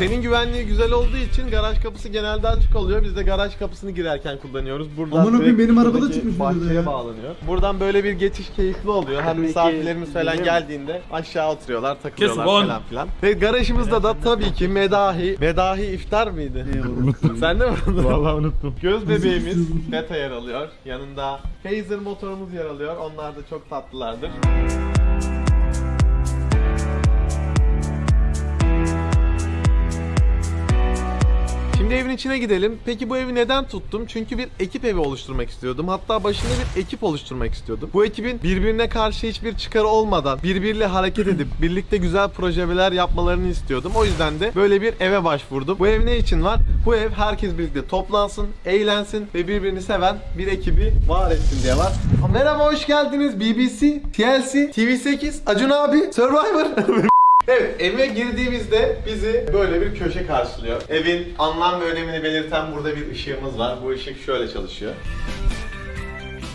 Senin güvenliği güzel olduğu için garaj kapısı genelde açık oluyor. Biz de garaj kapısını girerken kullanıyoruz. Buradan Amına koyayım, direkt benim arabada çıkmış bahçeye ya. bağlanıyor. Buradan böyle bir geçiş keyifli oluyor. Hem Peki, misafirlerimiz falan geldiğinde aşağı oturuyorlar, takılıyorlar Kesin, falan filan. Ve garajımızda da tabii ki medahi, medahi iftar mıydı? Sen de mi unutun? Vallahi unuttum. Göz bebeğimiz Beta yer alıyor. Yanında Phaser motorumuz yer alıyor. Onlar da çok tatlılardır. Şimdi evin içine gidelim. Peki bu evi neden tuttum? Çünkü bir ekip evi oluşturmak istiyordum. Hatta başında bir ekip oluşturmak istiyordum. Bu ekibin birbirine karşı hiçbir çıkarı olmadan birbiriyle hareket edip birlikte güzel projeler yapmalarını istiyordum. O yüzden de böyle bir eve başvurdum. Bu ev ne için var? Bu ev herkes birlikte toplansın, eğlensin ve birbirini seven bir ekibi var etsin diye var. Merhaba hoş geldiniz BBC, TLC, TV8, Acun abi, Survivor. Evet, eve girdiğimizde bizi böyle bir köşe karşılıyor. Evin anlam ve önemini belirten burada bir ışığımız var. Bu ışık şöyle çalışıyor.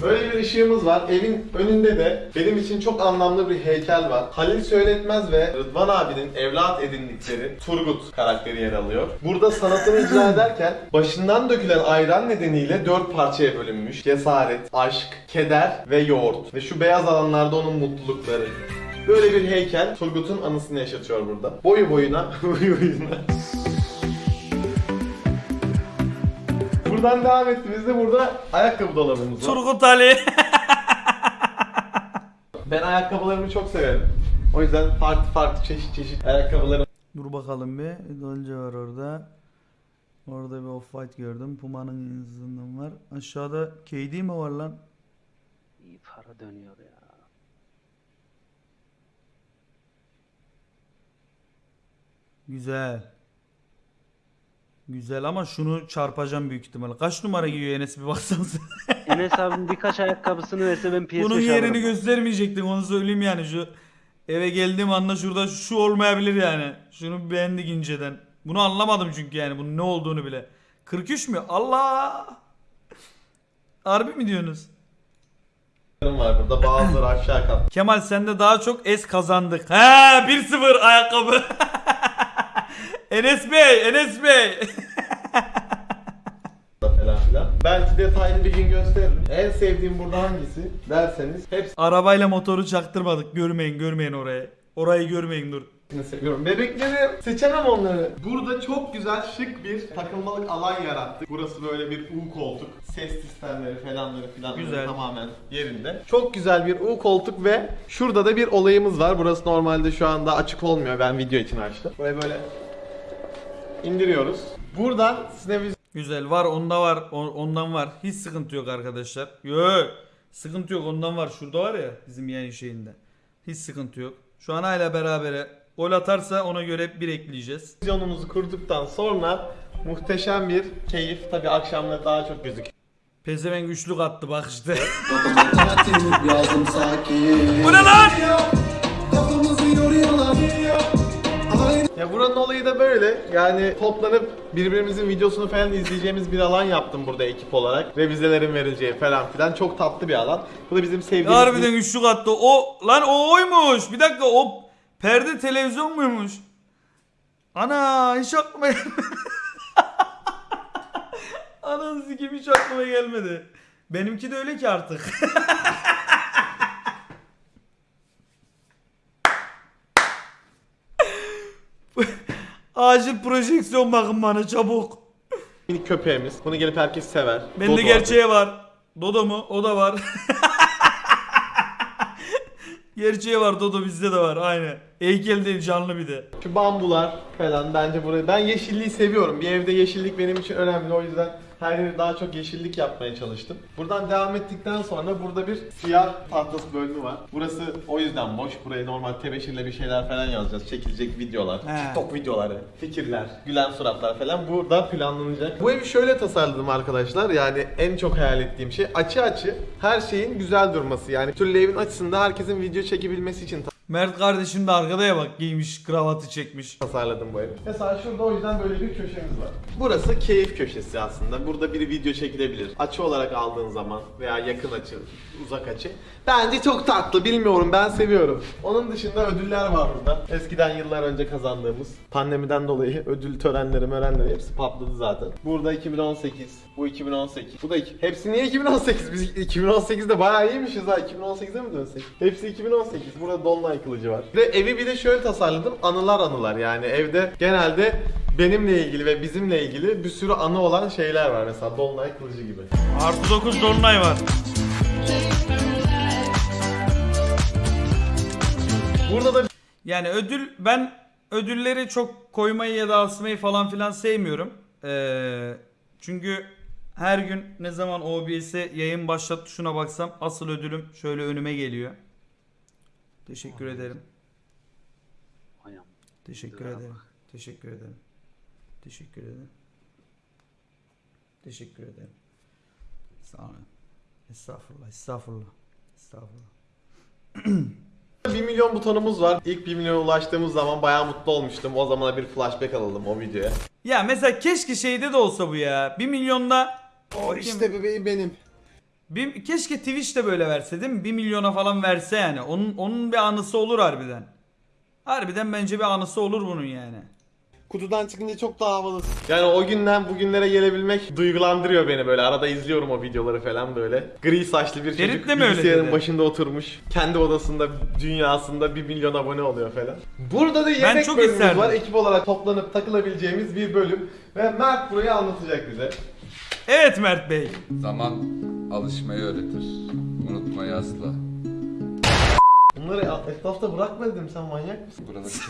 Böyle bir ışığımız var. Evin önünde de benim için çok anlamlı bir heykel var. Halil Söyletmez ve Rıdvan abinin evlat edindikleri Turgut karakteri yer alıyor. Burada sanatını icra ederken başından dökülen ayran nedeniyle dört parçaya bölünmüş. Cesaret, aşk, keder ve yoğurt. Ve şu beyaz alanlarda onun mutlulukları. Böyle bir heykel Turgut'un anısını yaşatıyor burada. Boyu boyuna, boyu boyuna. Buradan devam ettiğimizde burada ayakkabı dolabımız var. Turgut Ali. Ben ayakkabılarımı çok severim. O yüzden farklı farklı çeşit çeşit ayakkabılarım Dur bakalım bir. Dolce var orada. Orada bir off-white gördüm. Puma'nın yazısından var. Aşağıda KD mi var lan? İyi para dönüyor ya. Güzel. Güzel ama şunu çarpacağım büyük ihtimalle. Kaç numara giyiyor Enes bir baksanıza. Enes abim birkaç ayakkabısını verse ben PS5 Bunun yerini alırım. göstermeyecektin onu söyleyeyim yani şu eve geldiğim anda şurada şu olmayabilir yani. Şunu beğendik inceden. Bunu anlamadım çünkü yani bunun ne olduğunu bile. 43 mü? Allah! Harbi mi diyorsunuz? var burada. Bazıları aşağı kat Kemal sende daha çok es kazandık. He 1-0 ayakkabı. Enes Bey, Enes Bey. falan filan. Belki detaylı bir gün gösteririm. En sevdiğim burada hangisi derseniz hepsini Arabayla motoru çaktırmadık. Görmeyin, görmeyin orayı. Orayı görmeyin dur. seviyorum. Bebekleri seçemem onları. Burada çok güzel şık bir takılmalık alan yarattık. Burası böyle bir U koltuk. Ses sistemleri falanları filan Güzel. tamamen yerinde. Çok güzel bir U koltuk ve şurada da bir olayımız var. Burası normalde şu anda açık olmuyor. Ben video için açtım. Burayı böyle indiriyoruz. Buradan sinevizyon Güzel var onda var on- ondan var. Hiç sıkıntı yok arkadaşlar. Yok. Sıkıntı yok ondan var. Şurada var ya bizim yayın şeyinde. Hiç sıkıntı yok. Şu an hala berabere. Gol atarsa ona göre bir ekleyeceğiz. Televizyonumuzu kurduktan sonra muhteşem bir keyif. Tabi akşamları daha çok gözüküyor. Pezevenk üçlük attı bak işte. Yazdım sakin Bu ne lan? Kafamızı yoruyorlar Ya buranın olayı da böyle. Yani toplanıp birbirimizin videosunu falan izleyeceğimiz bir alan yaptım burada ekip olarak. Revizelerin verileceği falan filan. Çok tatlı bir alan. Bu da bizim sevdiğimiz... Harbiden üçlük attı. O lan o oymuş. Bir dakika o perde televizyon muymuş? Ana hiç aklıma gelmedi. Ananı sikim hiç aklıma gelmedi. Benimki de öyle ki artık. Acil projeksiyon bakın bana çabuk. minik köpeğimiz. Bunu gelip herkes sever. Bende Dodo gerçeği var. Dodo mu? O da var. gerçeği var Dodo bizde de var aynı. Heykel değil canlı bir de. Şu bambular falan bence burayı... Ben yeşilliği seviyorum. Bir evde yeşillik benim için önemli. O yüzden her yeri daha çok yeşillik yapmaya çalıştım. Buradan devam ettikten sonra burada bir siyah tahtası bölümü var. Burası o yüzden boş. Buraya normal tebeşirle bir şeyler falan yazacağız. Çekilecek videolar, He. TikTok videoları, fikirler, gülen suratlar falan burada planlanacak. Bu evi şöyle tasarladım arkadaşlar. Yani en çok hayal ettiğim şey açı açı her şeyin güzel durması. Yani türlü evin açısında herkesin video çekebilmesi için Mert kardeşim de arkada ya bak giymiş kravatı çekmiş. tasarladım bu evi. Mesela şurada o yüzden böyle bir köşemiz var. Burası keyif köşesi aslında. Burada bir video çekilebilir. Açı olarak aldığın zaman veya yakın açı, uzak açı. Bence çok tatlı. Bilmiyorum ben seviyorum. Onun dışında ödüller var burada. Eskiden yıllar önce kazandığımız pandemiden dolayı ödül törenleri, mörenleri hepsi patladı zaten. Burada 2018, bu 2018. Bu da iki. Hepsi niye 2018? Biz 2018'de bayağı iyiymişiz ha. 2018'e mi dönsek? Hepsi 2018. Burada Dolunay kılıcı var. Ve evi bir de şöyle tasarladım. Anılar anılar yani evde genelde benimle ilgili ve bizimle ilgili bir sürü anı olan şeyler var. Mesela Dolunay kılıcı gibi. Artı 9 dolunay var. Burada da Yani ödül ben ödülleri çok koymayı ya da asmayı falan filan sevmiyorum. Ee, çünkü her gün ne zaman OBS'e yayın başlat tuşuna baksam asıl ödülüm şöyle önüme geliyor. Teşekkür ederim. Ayam. Teşekkür Bravo. ederim. Teşekkür ederim. Teşekkür ederim. Teşekkür ederim. Sağ olun. Estağfurullah, estağfurullah. Estağfurullah. 1 milyon butonumuz var. İlk 1 milyona ulaştığımız zaman bayağı mutlu olmuştum. O zamana bir flashback alalım o videoya. Ya mesela keşke şeyde de olsa bu ya. 1 milyonda O işte bebeğim benim. Bir, keşke Twitch de böyle verse değil mi? 1 milyona falan verse yani. Onun onun bir anısı olur harbiden. Harbiden bence bir anısı olur bunun yani. Kutudan çıkınca çok daha havalı. Yani o günden bugünlere gelebilmek duygulandırıyor beni böyle. Arada izliyorum o videoları falan böyle. Gri saçlı bir Ferit çocuk de mi öyle bilgisayarın dedi? başında oturmuş. Kendi odasında, dünyasında 1 milyon abone oluyor falan. Burada da yemek çok bölümümüz isterdim. var. Ekip olarak toplanıp takılabileceğimiz bir bölüm. Ve Mert burayı anlatacak bize. Evet Mert Bey. Zaman alışmayı öğretir. Unutmayı asla. Bunları etrafta bırakma dedim sen manyak mısın? Çekmeniz.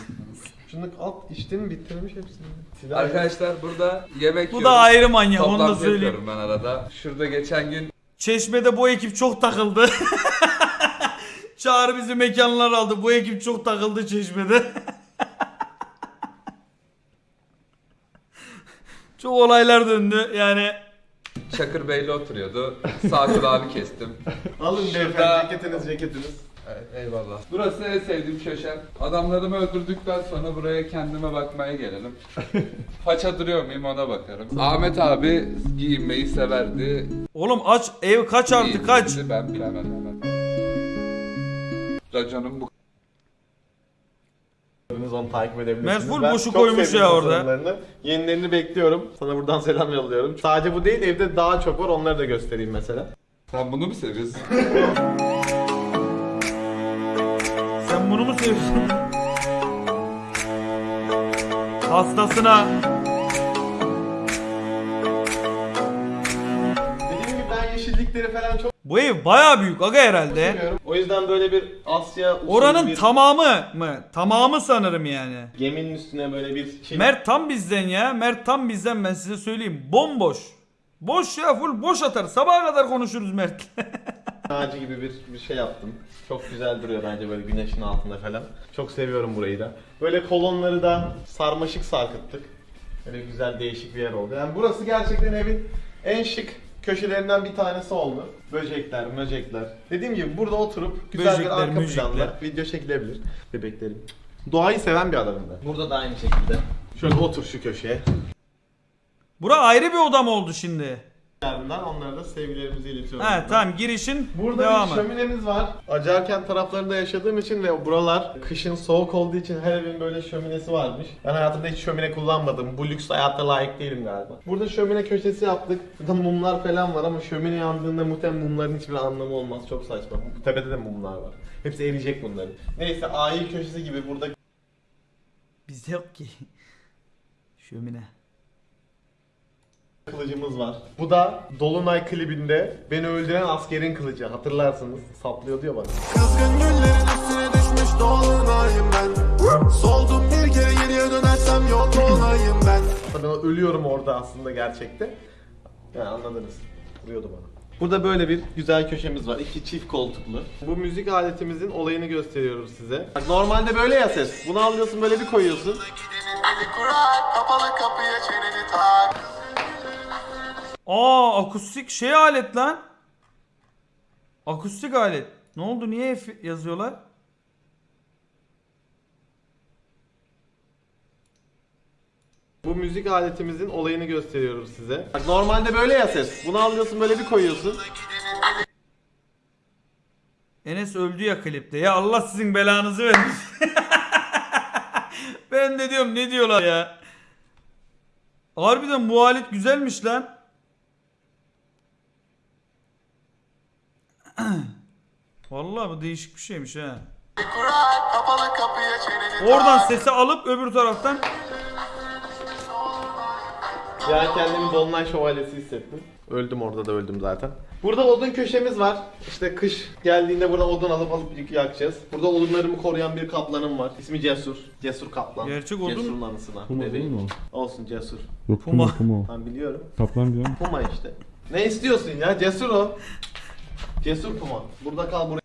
Şunu at içtin bitirmiş hepsini. Silah- Arkadaşlar burada yemek Bu da yiyoruz. ayrı manyak onu da Toplantı söyleyeyim. yapıyorum ben arada. Şurada geçen gün Çeşme'de bu ekip çok takıldı. Çağrı bizi mekanlar aldı. Bu ekip çok takıldı Çeşme'de. çok olaylar döndü yani. Çakır Bey'le oturuyordu. Sağ kulağını kestim. Alın Şurada- beyefendi ceketiniz ceketiniz. Ey- Eyvallah. Burası en sevdiğim köşem. Adamlarımı öldürdükten sonra buraya kendime bakmaya gelelim. Faça duruyor muyum ona bakarım. Ahmet abi giyinmeyi severdi. Oğlum aç ev kaç artı Giyinirdi, kaç. Ben bilemem. Raconum bu Hepiniz onu takip edebilirsiniz. Ben boşu koymuş ya orada. Yenilerini bekliyorum. Sana buradan selam yolluyorum. Sadece bu değil evde daha çok var onları da göstereyim mesela. Sen bunu mu seviyorsun? Sen bunu mu seviyorsun? Hastasına. Dediğim gibi ben yeşillikleri falan çok Bu ev baya büyük aga herhalde. O yüzden böyle bir Asya usulü Oranın bir tamamı mı? Tamamı sanırım yani. geminin üstüne böyle bir şey Mert tam bizden ya. Mert tam bizden ben size söyleyeyim. Bomboş. Boş ya full boş atar. Sabaha kadar konuşuruz Mert. ağacı gibi bir, bir şey yaptım. Çok güzel duruyor bence böyle güneşin altında falan. Çok seviyorum burayı da. Böyle kolonları da sarmaşık sarkıttık. Böyle güzel değişik bir yer oldu. Yani burası gerçekten evin en şık köşelerinden bir tanesi oldu. Böcekler, möcekler. Dediğim gibi burada oturup güzel Böcekler, bir arka möcekler. planda video çekilebilir. Bebeklerim. Doğayı seven bir adamım ben. Burada da aynı şekilde. Şöyle otur şu köşeye. Bura ayrı bir oda mı oldu şimdi? Ardından onlara da sevgilerimizi iletiyorum. He tamam girişin Burada devamı. bir şöminemiz var. Acarkent taraflarında yaşadığım için ve buralar kışın soğuk olduğu için her evin böyle şöminesi varmış. Ben hayatımda hiç şömine kullanmadım. Bu lüks hayata layık değilim galiba. Burada şömine köşesi yaptık. Burada mumlar falan var ama şömine yandığında muhtemelen mumların hiçbir anlamı olmaz. Çok saçma. Bu tepede de mumlar var. Hepsi eriyecek bunların. Neyse aile köşesi gibi burada Bizde yok ki. Şömine. Kılıcımız var. Bu da Dolunay klibinde beni öldüren askerin kılıcı. Hatırlarsınız. Saplıyordu ya bana. Kızgın güllerin üstüne düşmüş dolunayım ben Soldum bir kere geriye dönersem yok olayım ben Ben ölüyorum orada aslında gerçekte. Yani anladınız. Vuruyordu bana. Burada böyle bir güzel köşemiz var. İki çift koltuklu. Bu müzik aletimizin olayını gösteriyorum size. Bak normalde böyle ya ses. Bunu alıyorsun böyle bir koyuyorsun. Kapalı kapıya çeneni tak Aa akustik şey alet lan. Akustik alet. Ne oldu niye F yazıyorlar? Bu müzik aletimizin olayını gösteriyorum size. Normalde böyle ya ses. Bunu alıyorsun böyle bir koyuyorsun. Enes öldü ya klipte. Ya Allah sizin belanızı vermiş. ben de diyorum ne diyorlar ya. Harbiden bu alet güzelmiş lan. Vallahi bu değişik bir şeymiş ha. Oradan sesi alıp öbür taraftan Ya kendimi Dolunay Şövalyesi hissettim. Öldüm orada da öldüm zaten. Burada odun köşemiz var. İşte kış geldiğinde burada odun alıp alıp yakacağız. Burada odunlarımı koruyan bir kaplanım var. İsmi Cesur. Cesur Kaplan. Gerçek odun- Cesur'un anısına. Puma değil mi Olsun Cesur. Yok Puma. Puma Puma. Ben biliyorum. Kaplan diyorum. Puma işte. Ne istiyorsun ya? Cesur o. Cesur Puma. Burada kal buraya.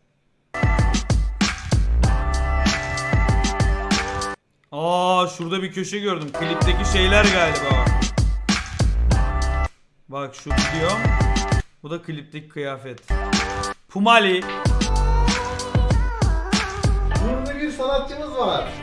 Aa şurada bir köşe gördüm. Klipteki şeyler galiba. Bak şu video. Bu da klipteki kıyafet. Pumali. Burada bir sanatçımız var.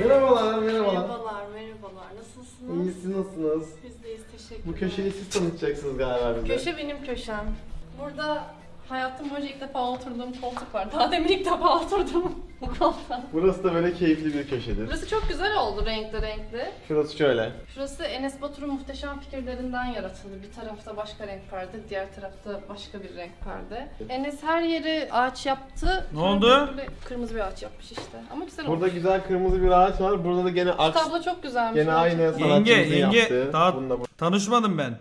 Merhabalar, merhabalar. Merhabalar, merhabalar. Nasılsınız? İyisi nasılsınız? Biz deyiz, teşekkür Bu köşeyi siz tanıtacaksınız galiba bize. Köşe benim köşem. Burada hayatım boyunca ilk defa oturduğum koltuk var. Daha demin ilk defa oturdum bu koltuğa. Burası da böyle keyifli bir köşedir. Burası çok güzel oldu renkli renkli. Şurası şöyle. Şurası Enes Batur'un muhteşem fikirlerinden yaratıldı. Bir tarafta başka renk perde, diğer tarafta başka bir renk perde. Enes her yeri ağaç yaptı. Ne Sonra oldu? böyle Kırmızı bir ağaç yapmış işte. Ama güzel Burada olmuş. güzel kırmızı bir ağaç var. Burada da gene Şu aks. tablo çok güzelmiş. Gene aynı sanatçımızın Yenge, yenge. yaptığı. Daha Bunu da bu- tanışmadım ben.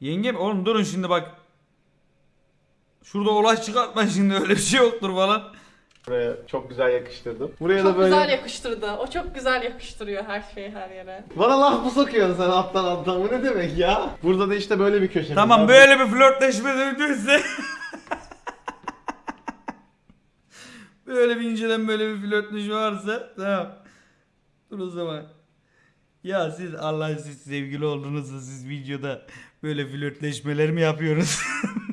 Yenge mi? Oğlum durun şimdi bak. Şurada olay çıkartma şimdi öyle bir şey yoktur falan. buraya çok güzel yakıştırdım. Buraya Çok da böyle... güzel yakıştırdı. O çok güzel yakıştırıyor her şeyi her yere. Bana laf mı sokuyorsun sen alttan alttan? Bu ne demek ya? Burada da işte böyle bir köşemiz Tamam var. böyle bir flörtleşme döndüyse. böyle bir inceden böyle bir flörtleşme varsa tamam. Dur o zaman. Ya siz Allah siz sevgili oldunuzsa siz videoda böyle flörtleşmeler mi yapıyorsunuz?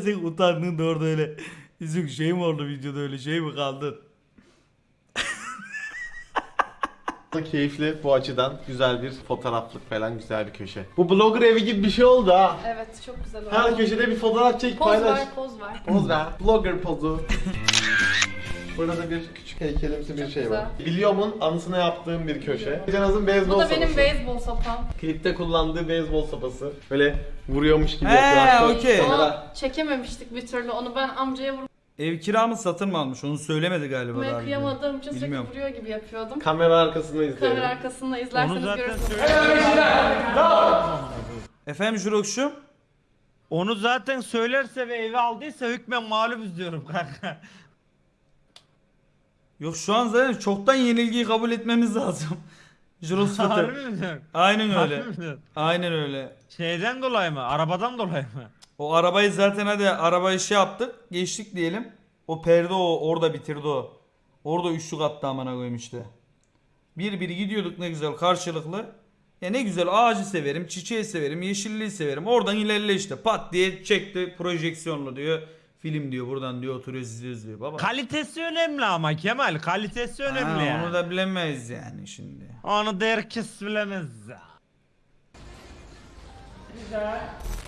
sen utandın da orada öyle yüzün şey mi oldu videoda öyle şey mi kaldın? Da keyifli bu açıdan güzel bir fotoğraflık falan güzel bir köşe. Bu blogger evi gibi bir şey oldu ha. Evet çok güzel oldu. Her köşede bir fotoğraf çek Poz paylaş. ver, poz ver. Poz ver. Blogger pozu. Burada da bir küçük heykelimsi bir Çok şey güzel. var. Biliyorum'un anısına yaptığım bir köşe. Canaz'ın beyzbol Bu da benim beyzbol sopam. Klipte kullandığı beyzbol sopası. Böyle vuruyormuş gibi He, yapıyor. Hatta okey. Onu çekememiştik bir türlü. Onu ben amcaya Ev kira mı satın mı almış onu söylemedi galiba daha vurmaya önce. kıyamadığım için sürekli Bilmiyorum. vuruyor gibi yapıyordum. Kamera arkasını izleyelim. Kamera arkasında izlerseniz görürsünüz. Efendim Jurokşum? Onu zaten söylerse ve eve aldıysa hükmen mağlubuz diyorum kanka. Yok şu an zaten çoktan yenilgiyi kabul etmemiz lazım. Harbi Fıtır. mi diyorsun? Aynen öyle. Harbi mi diyorsun? Aynen öyle. Şeyden dolayı mı? Arabadan dolayı mı? O arabayı zaten hadi arabayı şey yaptık. Geçtik diyelim. O perde o orada bitirdi o. Orada üçlük attı amına koyayım işte. Bir bir gidiyorduk ne güzel karşılıklı. Ya ne güzel ağacı severim, çiçeği severim, yeşilliği severim. Oradan ilerle işte. Pat diye çekti projeksiyonlu diyor. Film diyor buradan diyor oturuyoruz izliyoruz diyor. Baba. Kalitesi önemli ama Kemal. Kalitesi önemli Ha, yani. Onu da bilemeyiz yani şimdi. Onu da herkes bilemez. ya.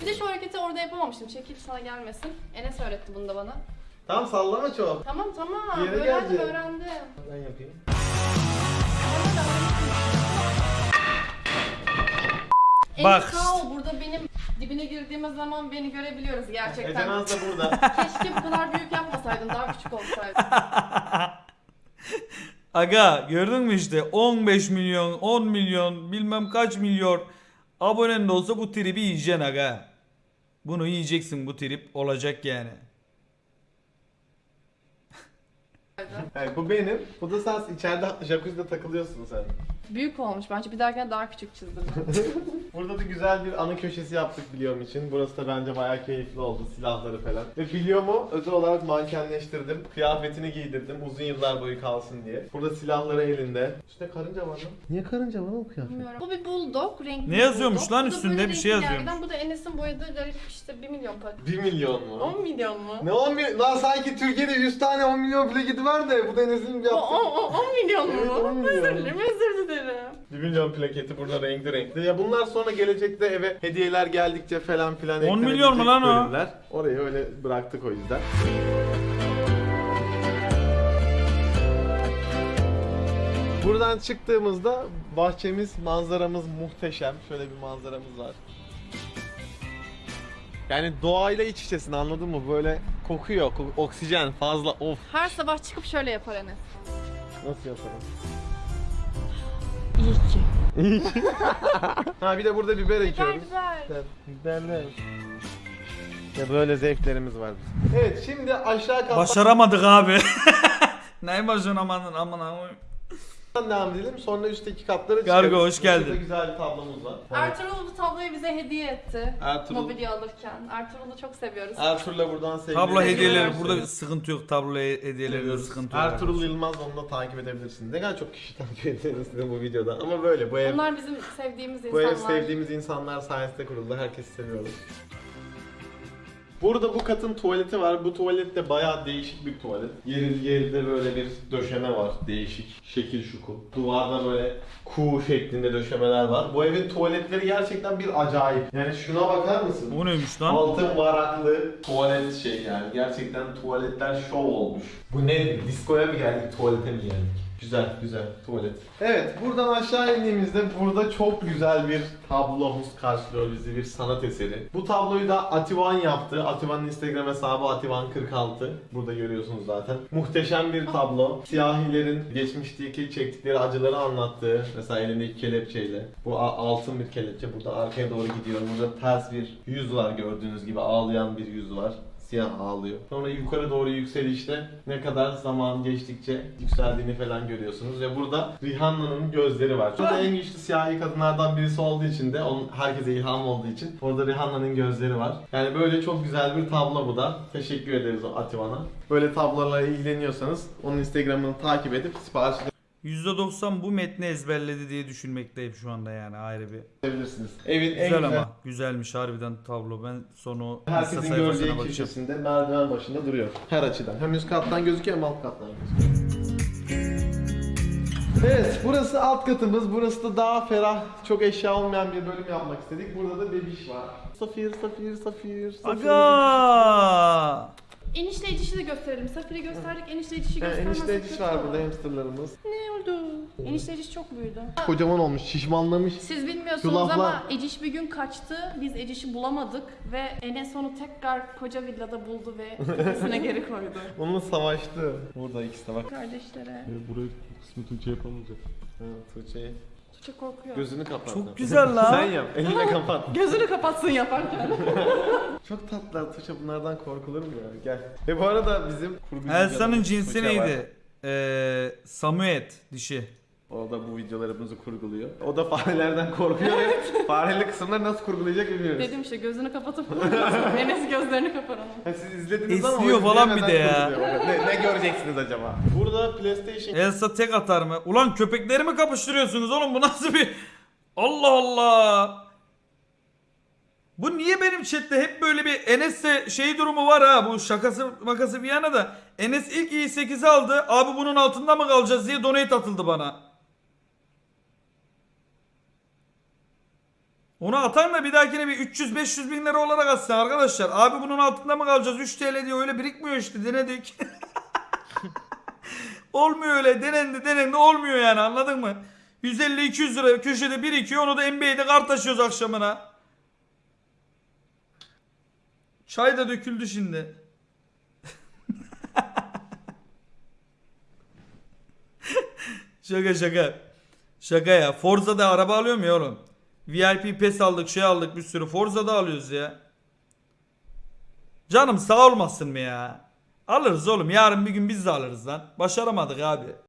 Bir de şu hareketi orada yapamamıştım. Çekil sana gelmesin. Enes öğretti bunu da bana. Tamam sallama çok. Tamam tamam. Yere öğrendim gelecek. öğrendim. Ben yapayım. Bak. Dibine girdiğimiz zaman beni görebiliyoruz gerçekten. Ecenaz da burada. Keşke bu kadar büyük yapmasaydın. Daha küçük olsaydın. Aga gördün mü işte 15 milyon 10 milyon bilmem kaç milyon abonen de olsa bu tribi yiyeceksin aga. Bunu yiyeceksin bu trip olacak yani. Yani bu benim. Bu da sen içeride jacuzzi'de takılıyorsun sen. Büyük olmuş bence. Bir dahakine daha küçük çizdim. Burada da güzel bir anı köşesi yaptık biliyorum için. Burası da bence bayağı keyifli oldu. Silahları falan. Ve biliyomu özel olarak mankenleştirdim. Kıyafetini giydirdim. Uzun yıllar boyu kalsın diye. Burada silahları elinde. Üstünde karınca var lan. Niye karınca var lan bu kıyafet? Bilmiyorum. Bu bir bulldog, renkli Ne bir yazıyormuş bulldog. lan Bu da üstünde? böyle Bir şey renkli yazıyormuş. yerden. Bu da Enes'in boyadığı garip işte 1 milyon para. 1 milyon mu? 10 milyon mu? Ne 10 milyon? Lan sanki Türkiye'de 100 tane 10 milyon plaketi var da bu Deniz'in O, yaptığı. o, o, 10 milyon mu? Evet, 10 milyon. Özür dilerim, özür dilerim. 1 milyon plaketi burada renkli renkli. Ya bunlar sonra gelecekte eve hediyeler geldikçe falan filan 10 milyon mu lan o? bölümler. Orayı öyle bıraktık o yüzden. Buradan çıktığımızda bahçemiz, manzaramız muhteşem. Şöyle bir manzaramız var. Yani doğayla iç içesin anladın mı? Böyle kokuyor, ko- oksijen fazla of. Her sabah çıkıp şöyle yapar Enes. Nasıl yaparım? İyi ki. Ha bir de burada biber Biber ekiyoruz. biber. Biberler. Ya böyle zevklerimiz var. bizim. Evet şimdi aşağı kattan Başaramadık abi. ne başaramadın aman aman. Devam edelim. Sonra üstteki katlara çıkarız. hoş geldin. Burada güzel bir tablomuz var. Ertuğrul bu tabloyu bize hediye etti. Ertuğrul. Mobilya alırken. Ertuğrul'u çok seviyoruz. Ertuğrul'a buradan sevgiler. Tablo hediyeleri burada bir sıkıntı yok. Tablo hediyelerinde sıkıntı yok. Ertuğrul Yılmaz onu da takip edebilirsiniz. Ne kadar çok kişi takip size bu videoda. Ama böyle bu ev, Onlar bizim sevdiğimiz bu ev insanlar. sevdiğimiz insanlar sayesinde kuruldu. Herkesi seviyoruz. Burada bu katın tuvaleti var. Bu tuvalet de bayağı değişik bir tuvalet. Yeri yerinde böyle bir döşeme var. Değişik. Şekil şukul. Duvarda böyle kuğu şeklinde döşemeler var. Bu evin tuvaletleri gerçekten bir acayip. Yani şuna bakar mısın? Bu neymiş lan? Altın varaklı tuvalet şey yani. Gerçekten tuvaletler şov olmuş. Bu ne? Diskoya mı geldik, tuvalete mi geldik? Güzel, güzel tuvalet. Evet, buradan aşağı indiğimizde burada çok güzel bir tablomuz karşılıyor bizi, bir sanat eseri. Bu tabloyu da Ativan yaptı. Ativan'ın Instagram hesabı Ativan46. Burada görüyorsunuz zaten. Muhteşem bir tablo. Siyahilerin geçmişteki çektikleri acıları anlattığı, mesela elindeki kelepçeyle. Bu altın bir kelepçe. Burada arkaya doğru gidiyor. Burada ters bir yüz var gördüğünüz gibi. Ağlayan bir yüz var siyah ağlıyor. Sonra yukarı doğru yükselişte ne kadar zaman geçtikçe yükseldiğini falan görüyorsunuz ve burada Rihanna'nın gözleri var. Burada en güçlü siyahi kadınlardan birisi olduğu için de onun herkese ilham olduğu için orada Rihanna'nın gözleri var. Yani böyle çok güzel bir tablo bu da. Teşekkür ederiz o Ativan'a. Böyle tablolarla ilgileniyorsanız onun Instagram'ını takip edip sipariş %90 bu metni ezberledi diye düşünmekteyim şu anda yani ayrı bir. edebilirsiniz. Evin en Güzel ama. Güzelmiş harbiden tablo. Ben sonu Herkesin sayfasına gördüğü bakacağım. köşesinde merdiven başında duruyor. Her açıdan. Hem üst kattan gözüküyor hem alt kattan gözüküyor. Evet, burası alt katımız. Burası da daha ferah, çok eşya olmayan bir bölüm yapmak istedik. Burada da bebiş var. Safir, Safir, Safir, Safir. Aga! Enişte edişi de gösterelim. Safir'i gösterdik, enişte edişi Yani göstermezsek enişte ediş kötü var olur. burada hamsterlarımız. Ne oldu? Enişte ediş çok büyüdü. Kocaman olmuş, şişmanlamış. Siz bilmiyorsunuz Şu laflar- ama Eciş bir gün kaçtı. Biz Eciş'i bulamadık ve Enes onu tekrar koca villada buldu ve kafesine geri koydu. Onunla savaştı. Burada ikisi de bak. Kardeşlere. Burayı kısmı Tuğçe yapamayacak. Ha, Tuğçe'yi. Tuğçe korkuyor. Gözünü kapat. Çok güzel lan. Sen yap, elinle kapat. Gözünü kapatsın yaparken. Çok tatlılar Tuğçe bunlardan korkulur mu ya? Gel. Ve bu arada bizim kurgu Elsa'nın cinsi Tuğçe var. neydi? Ee, Samuet dişi. O da bu videolarımızı kurguluyor. O da farelerden korkuyor fareli kısımları nasıl kurgulayacak bilmiyoruz. Dedim işte gözünü kapatıp Enes gözlerini kapar onun. Ha, siz izlediniz ama Esniyor o falan bir de ya. kurguluyor. Ne, ne göreceksiniz acaba? Burada PlayStation Elsa tek atar mı? Ulan köpekleri mi kapıştırıyorsunuz oğlum? Bu nasıl bir... Allah Allah! Bu niye benim chatte hep böyle bir Enes'te şey durumu var ha bu şakası makası bir yana da Enes ilk i8'i aldı abi bunun altında mı kalacağız diye donate atıldı bana. Onu atan da bir dahakine bir 300-500 bin lira olarak atsın arkadaşlar. Abi bunun altında mı kalacağız 3 TL diye öyle birikmiyor işte denedik. olmuyor öyle denendi denendi olmuyor yani anladın mı? 150-200 lira köşede birikiyor onu da NBA'de kart taşıyoruz akşamına. Çay da döküldü şimdi. şaka şaka. Şaka ya. Forza'da araba alıyor mu oğlum? VIP PES aldık şey aldık bir sürü. Forza'da alıyoruz ya. Canım sağ olmasın mı ya? Alırız oğlum. Yarın bir gün biz de alırız lan. Başaramadık abi.